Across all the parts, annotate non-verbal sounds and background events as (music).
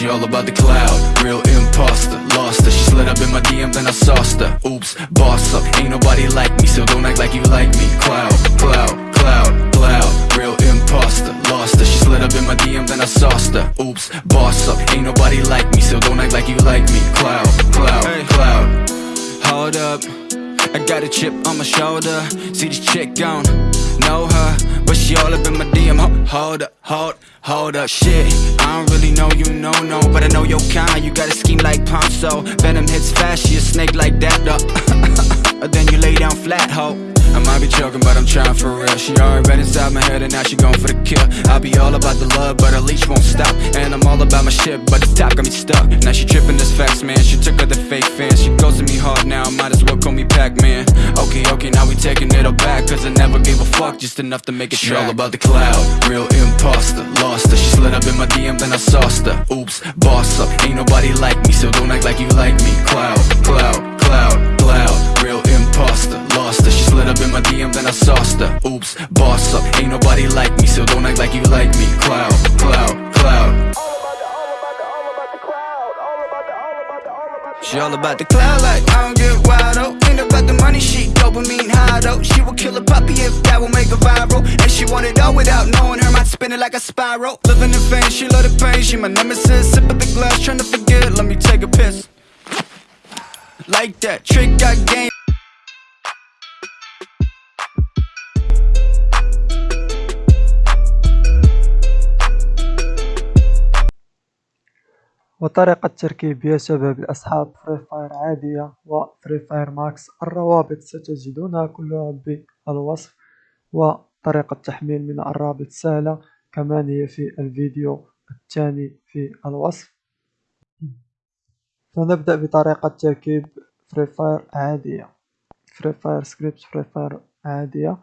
She all about the cloud, real imposter Lost her, she slid up in my DM then I sauced her. Oops, boss up, ain't nobody like me So don't act like you like me. Cloud, cloud, cloud, cloud. Real imposter, lost her. She slid up in my DM then I sauced her. Oops, boss up, ain't nobody like me So don't act like you like me. Cloud, cloud, cloud. Hold up. I got a chip on my shoulder. See this chick gone, But she all up in my DM Ho- Hold up, hold, hold up. Shit, I don't really know you, no, no. But I know your kind, you got a scheme like Ponzo. Venom hits fast, she a snake like that, though. (laughs) Then you lay down flat, ho. I might be joking, but I'm trying for real. She already read inside my head and now she going for the kill. I be all about the love, but her leash won't stop. And I'm all about my shit, but the top got me stuck. Now she tripping this facts, man. She took her the fake fans. She goes to me hard now, I might as well Pac-Man. Okay, okay, now we taking it all back Cause I never gave a fuck, just enough to make it She all about the cloud, real imposter Lost her, she slid up in my DM, then I sauced her. Oops, boss up, ain't nobody like me So don't act like you like me. Cloud, cloud, cloud, cloud Real imposter, lost her. She slid up in my DM, then I sauced her. Oops, boss up, ain't nobody like me So don't act like you like me. Cloud, cloud, cloud She all about the cloud like I don't get wild oh Ain't about the money, she dopamine high though. She will kill a puppy if that will make her viral. And she want it all without knowing her mind spinning like a spiral. Living in pain, she love the pain, she my nemesis Sip the glass, trying to forget, let me take a piss. Like that, trick got game وطريقة تركيب يا شباب الأصحاب فري فاير عادية وفري فاير ماكس الروابط ستجدونها كلها بالوصف وطريقة تحميل من الرابط سهلة كمان هي في الفيديو الثاني في الوصف. فنبدأ بطريقة تركيب فري فاير عادية. فري فاير سكريبت فري فاير عادية.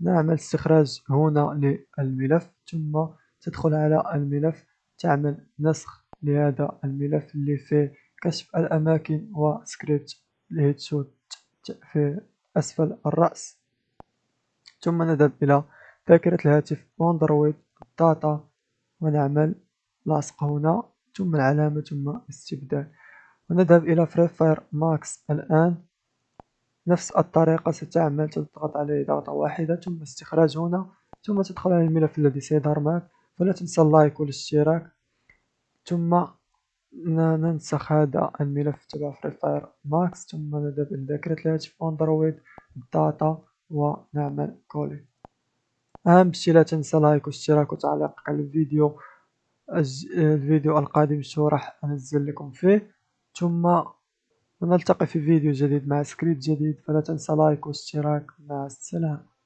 نعمل استخراج هنا للملف ثم تدخل على الملف تعمل نسخ لهذا الملف اللي فيه كشف الأماكن وسكريبت الهيدشوت في أسفل الرأس. ثم نذهب إلى ذاكرة الهاتف واندرويد داتا ونعمل لاصق هنا. ثم العلامة ثم استبدال. ونذهب إلى فري فاير ماكس الآن. نفس الطريقة ستعمل تضغط عليه ضغطة واحدة ثم استخراج هنا. ثم تدخل على الملف الذي سيظهر معك. ولا تنسى اللايك والاشتراك. ثم ننسخ هذا الملف تبع فري فاير ماكس ثم نذهب إلى ذاكرة الهاتف أندرويد داتا ونعمل كولي أهم شي لا تنسى لايك واشتراك وتعليق على الفيديو. الفيديو القادم شو راح أنزل لكم فيه. ثم نلتقي في فيديو جديد مع سكريبت جديد. فلا تنسى لايك واشتراك. مع السلامة.